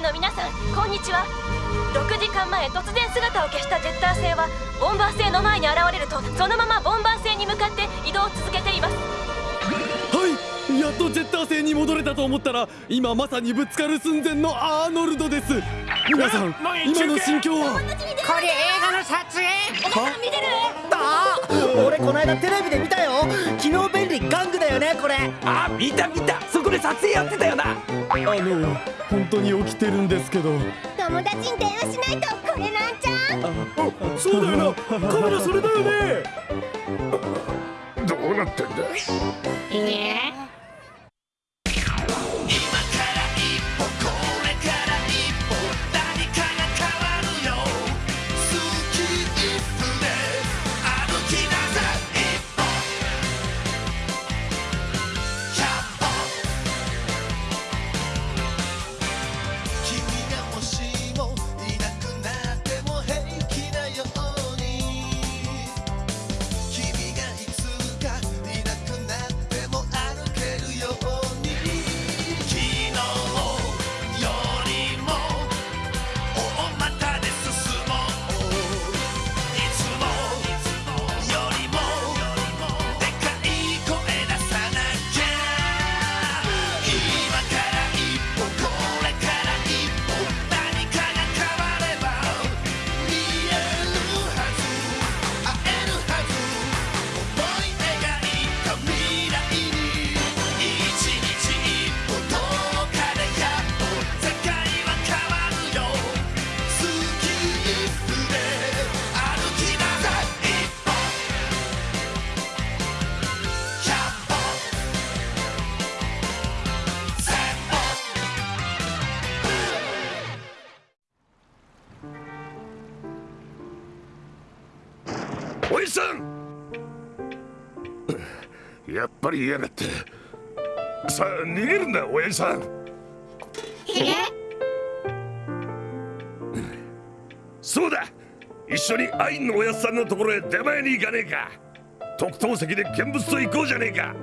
人の皆さんこんにちは。6時間前突然姿を消したジェッター星はボンバー星の前に現れるとそのままボンバー星に向かって移動を続けています。っとジェッター星に戻れたと思ったら今まさにぶつかる寸前のアーノルドです。皆さん今の心境は？これ映画の撮影。お見てる。あ俺この間テレビで見たよ。昨日便利玩具だよねこれ。あ見た見た。そこで撮影やってたよな。あの本当に起きてるんですけど。友達に電話しないとこれなんちゃんそうだよな。カメラそれだよね。どうなってんだえ？さん。やっぱり嫌がって。さあ逃げるんだおやじさん。そうだ。一緒にアインのおやつさんのところへ出前に行かねえか。特等席で見物と行こうじゃねえか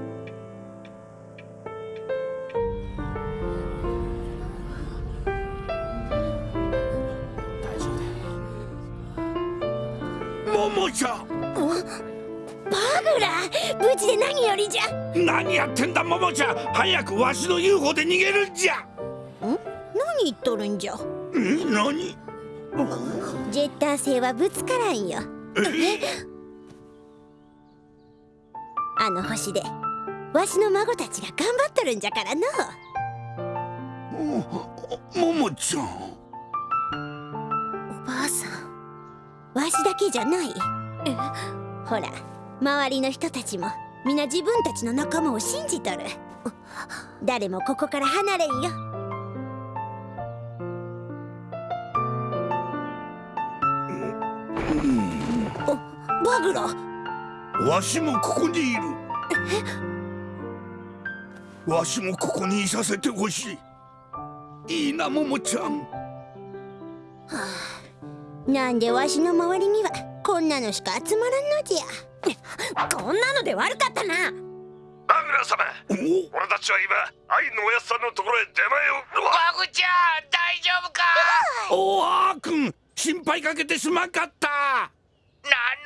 無事で何よりじゃ。何やってんだももちゃん。早くわしの UFO で逃げるんじゃ。何言っとるんじゃ。え何？ジェッター星はぶつからんよ。あの星でわしの孫たちが頑張っとるんじゃからの。ももちゃん。おばあさんわしだけじゃない。ほら周りの人たちも皆自分たちの仲間を信じとる。誰もここから離れんよ。おバグラわしもここにいる。わしもここにいさせてほしい。いいなももちゃん。なんでわしの周りにはこんなのしか集まらんのじゃこんなので悪かったな。バグラ様俺たちは今アインのおやつさんのところへ出前を。バグちゃん大丈夫か？おあーくん心配かけてすまんかった。なん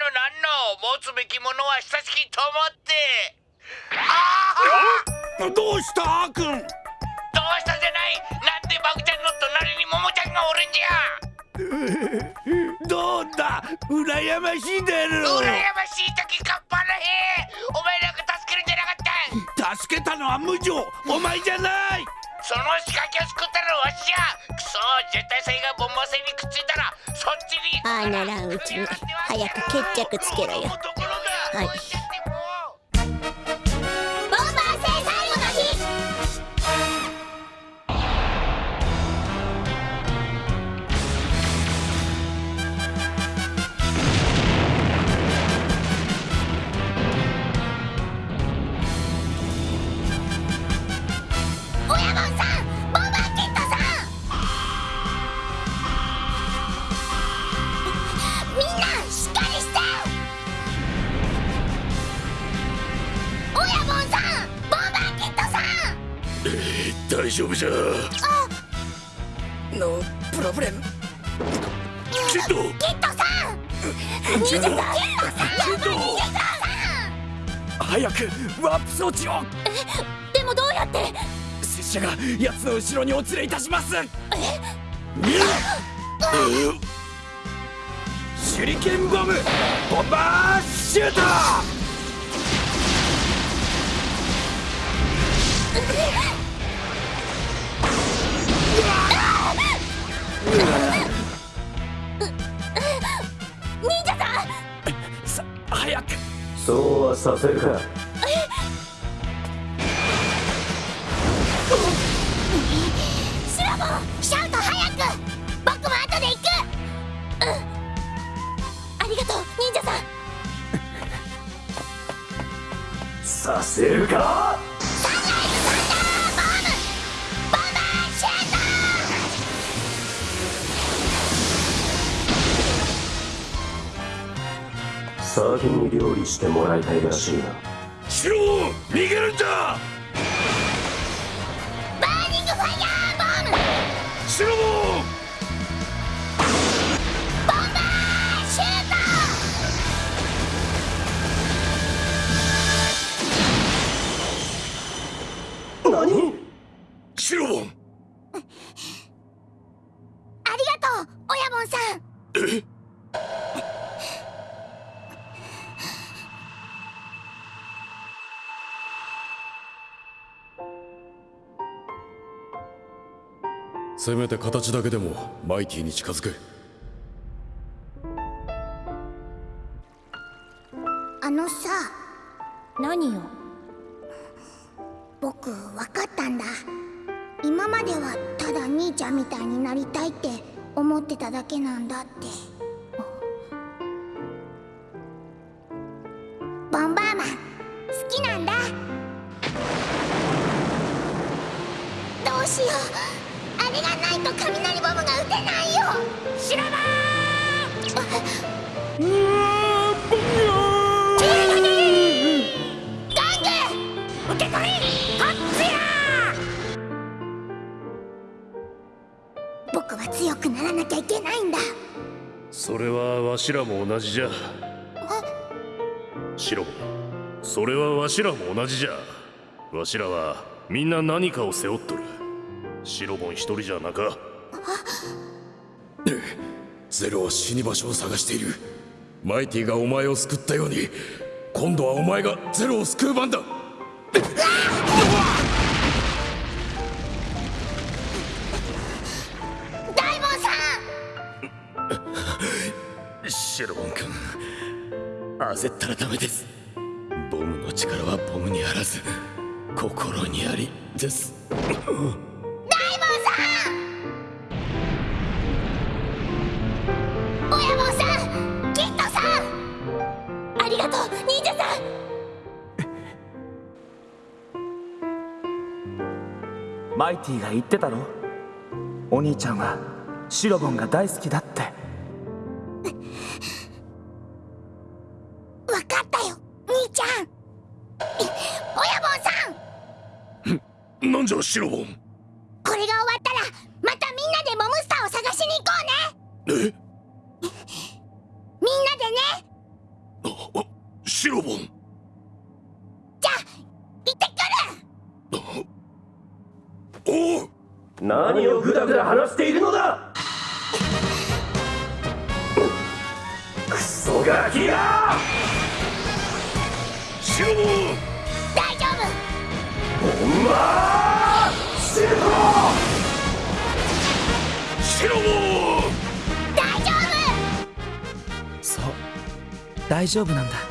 のなんの持つべきものは親しきと思って。ああどうしたあーくんどうしたじゃない。なんでバグちゃんの隣にモモちゃんがおるんじゃどうだ？羨ましいだろ羨ましい時かっぱらへお前なんか助けるんじゃなかった助けたのは無情。お前じゃない。その仕掛けを作ったのはわしじゃくそ絶対性がボンバー戦にくっついたらそっちにああならんうちに。早く決着つけろよ。はい大丈夫じゃ。 No problem？キッドキッドさん！キッドさん早くワープ装置を！でもどうやって？拙者が奴の後ろにお連れいたします！手裏剣ボム！ボンバーシュートそうはさせるかシラボシャウト早く。僕も後で行く。ありがとう忍者さん。させるか？先に料理してもらいたいらしいな。シロ逃げるんだバーニングファイヤーボム！シロボンシュート！何？せめて形だけでもマイティに近づけ。あのさ何よ？僕分かったんだ。今まではただ兄ちゃんみたいになりたいって思ってただけなんだって。ボンバーマン好きなんだ。どうしようあれがないと雷ボムが撃てないよ。シラバガング受け取りこっちや。僕は強くならなきゃいけないんだ。それはわしらも同じじゃ。シロそれはわしらも同じじゃ。わしらはみんな何かを背負っとるシロボン一人じゃなか。ゼロは死に場所を探している。マイティがお前を救ったように今度はお前がゼロを救う番だ。大門さん！シロボン君焦ったらダメです。ボムの力はボムにあらず心にありです イティが言ってたろお兄ちゃんはシロボンが大好きだって。分かったよ兄ちゃん。親門さん。なんじゃシロボン？これが終わったらまたみんなでモムスターを探しに行こうね。え？何をグダグダ話しているのだ？クソガキがシロ大丈夫。ボンバーシューシロ大丈そう大丈夫なんだ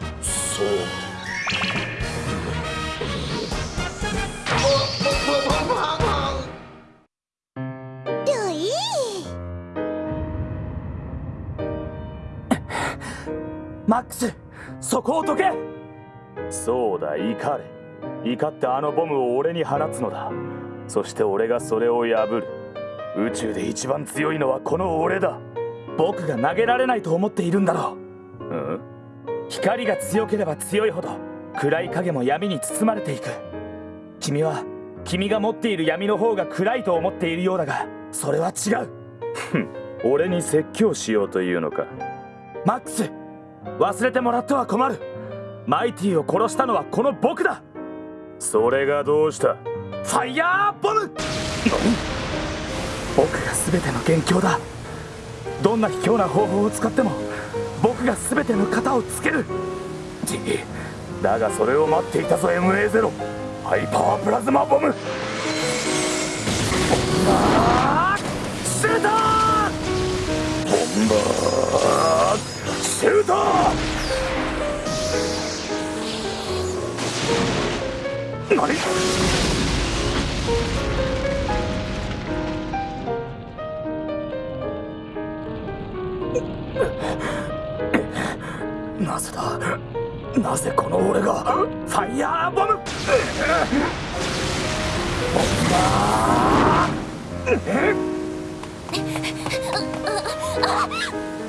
マックスそこをどけ。そうだ怒れ。怒ってあのボムを俺に放つのだ。そして俺がそれを破る。宇宙で一番強いのはこの俺だ。僕が投げられないと思っているんだろう。うん？光が強ければ強いほど暗い影も闇に包まれていく。君は君が持っている闇の方が暗いと思っているようだがそれは違う。俺に説教しようというのか。マックス忘れてもらっては困る。マイティを殺したのはこの僕だ。それがどうした？ファイヤーボム！僕が全ての元凶だ。どんな卑怯な方法を使っても僕が全ての型をつける。じだがそれを待っていたぞ MA0 ハイパワープラズマボム。あーシュートボンバーシュート何？なぜだ？なぜこの俺がファイヤーボム？ボン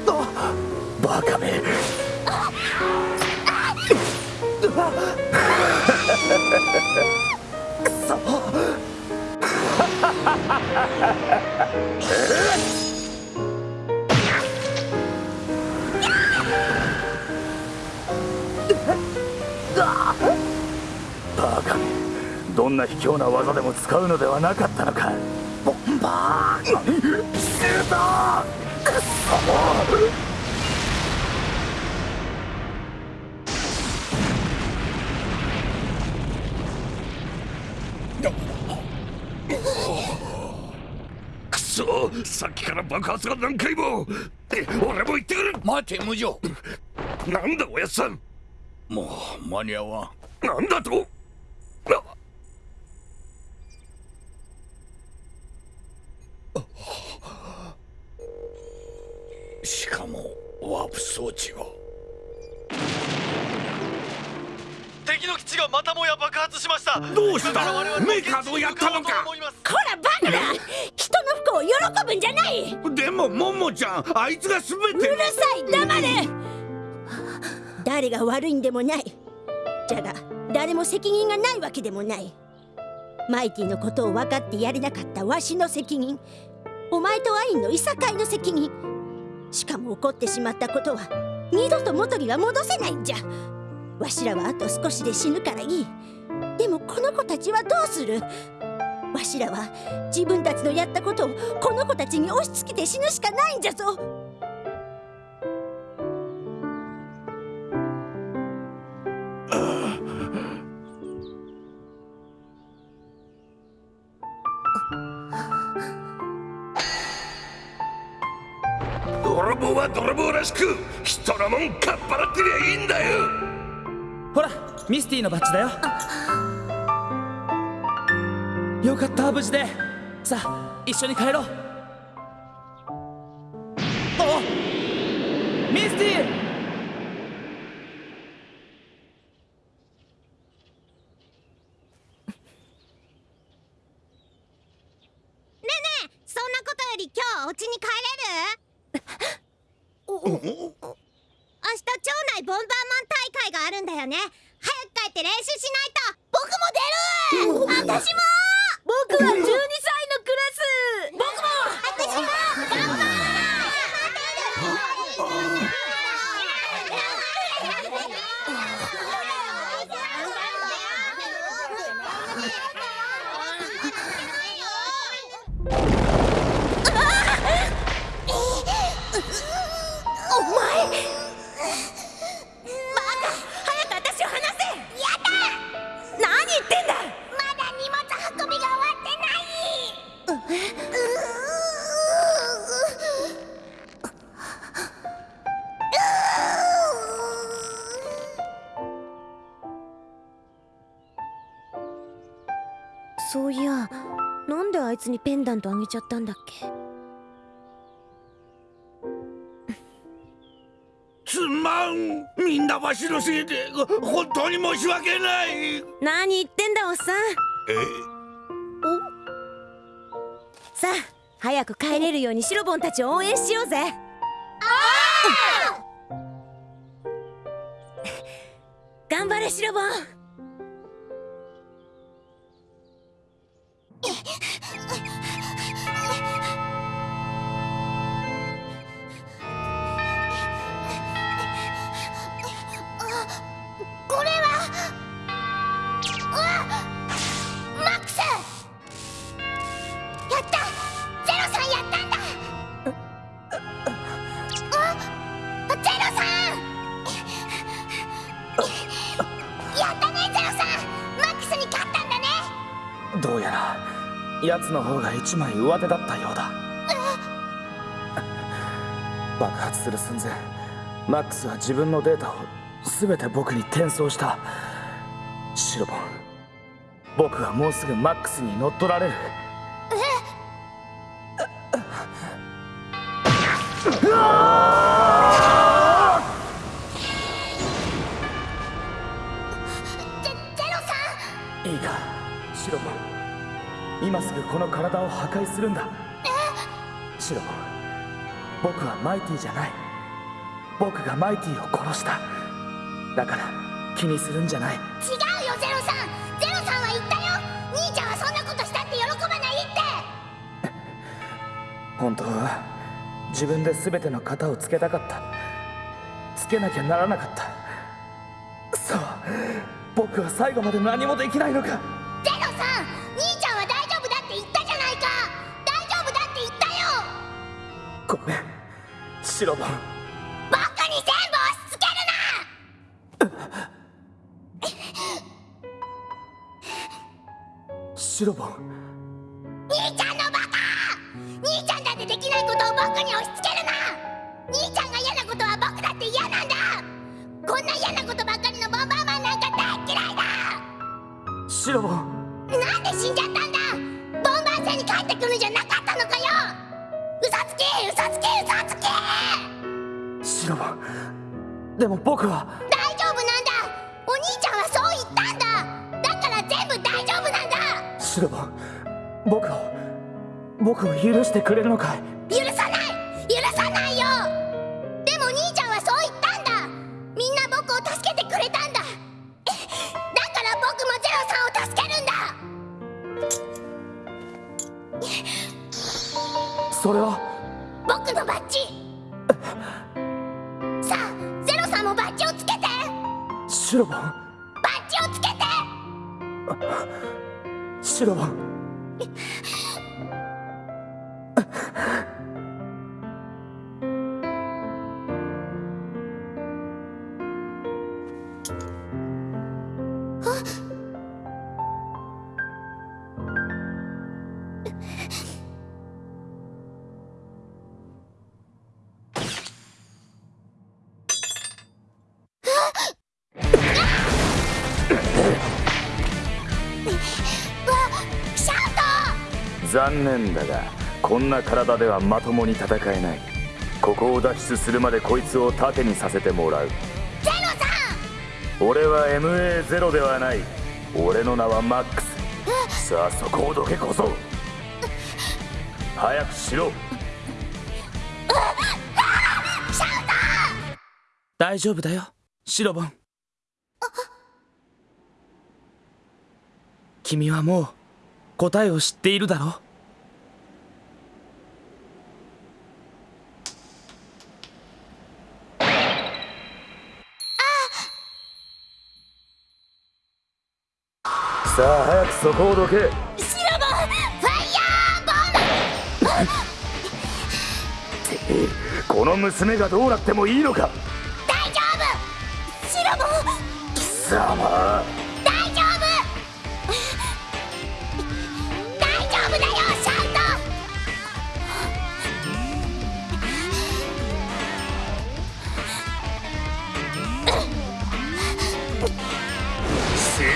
バーバカめ！く そバカめどんな卑怯な技でも使うのではなかったのか。ボンバー何シュートくっそくそさっきから爆発が何回も。え俺も行ってくる。待て無情。なんだおやっさん。もう間に合わん。なんだと？あしかもワープ装置が。敵の基地がまたもや爆発しました。どうした？メーカードやったのか？こらバカだ人の不幸を喜ぶんじゃない。でもももちゃんあいつが全てうるさい黙れ。誰が悪いんでもない。じゃが誰も責任がないわけでもない。マイティのことを分かってやれなかったわしの責任。お前とアインのいさかいの責任。しかも起こってしまったことは二度と元には戻せないんじゃ。わしらはあと少しで死ぬからいい。でもこの子たちはどうする。わしらは自分たちのやったことをこの子たちに押し付けて死ぬしかないんじゃぞ。泥棒は泥棒らしく人のもんかっぱらってりゃいいんだよ。ほらミスティのバッジだよ。よかった無事で。さあ一緒に帰ろう。おミスティねえねえそんなことより今日お家に帰れるおお明日町内ボンバーマン大会があるんだよね早く帰って練習しないと。僕も出る。私も。僕は12歳なんであいつにペンダントあげちゃったんだっけ？すまん。みんなわしのせいで本当に申し訳ない。何言ってんだおっさん。え？さあ早く帰れるようにシロボンたちを応援しようぜ。頑張れシロボン奴の方が一枚上手だったようだ。爆発する寸前マックスは自分のデータを全て僕に転送した。シロボン僕はもうすぐマックスに乗っ取られる。い い今すぐこの体を破壊するんだ。シロ僕はマイティじゃない。僕がマイティを殺した。だから気にするんじゃない。違うよゼロさん。ゼロさんは言ったよ。兄ちゃんはそんなことしたって喜ばないって。本当は自分で全ての型をつけたかった。つけなきゃならなかった。そう。僕は最後まで何もできないのかごめん。シロボンバカに全部押し付けシロボンるな兄ちゃんのバカ！兄ちゃんだってできないことを僕に押し付けるな！兄ちゃんが嫌なことは僕だって嫌なんだ！こんな嫌なことばっかりのボンバーマンなんか大嫌いだ！シロボンなんで死んじゃったでも僕は。大丈夫なんだ。お兄ちゃんはそう言ったんだ。だから全部大丈夫なんだ。シロボン僕を僕を許してくれるのかい？許さない。許さないよ。でも兄ちゃんはそう言ったんだ。みんな僕を助けてくれたんだ。だから僕もゼロさんを助けるんだ。それはシロボンバッジをつけて！シロボンシ残念だがこんな体ではまともに戦えない。ここを脱出するまでこいつを盾にさせてもらう。ゼロさん俺は MA0 ではない。俺の名はマックス。さあそこをどけこそ。早くしろ。大丈夫だよ。シロボン。君はもう答えを知っているだろう。さあ早くそこをどけ。んシロボンファイヤーボムこの娘がどうなってもいいのか。大丈夫。シロボン貴様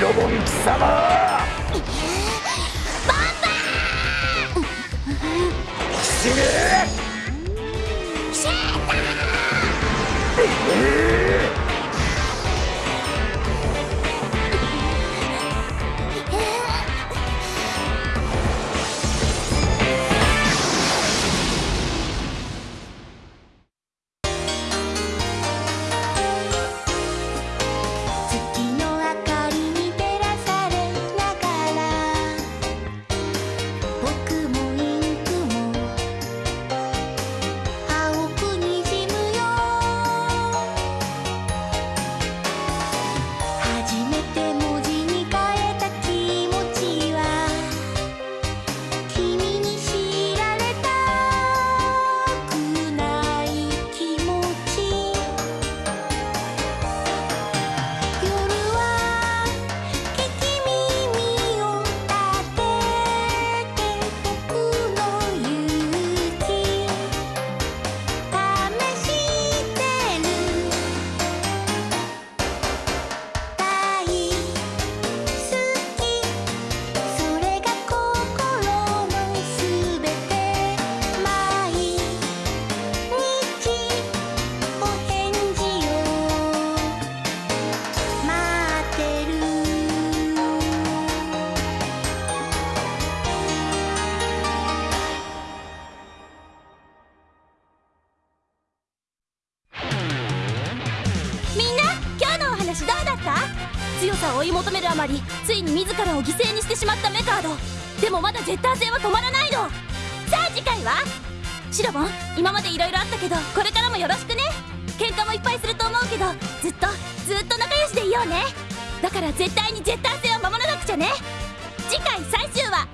ロボン貴様。ンバーシェーター！るあまりついに自らを犠牲にしてしまったメカード。でもまだジェッター戦は止まらないの。さあ次回は？シロボン今まで色々あったけどこれからもよろしくね。喧嘩もいっぱいすると思うけどずっとずっと仲良しでいようね。だから絶対にジェッター戦を守らなくちゃね。次回最終話。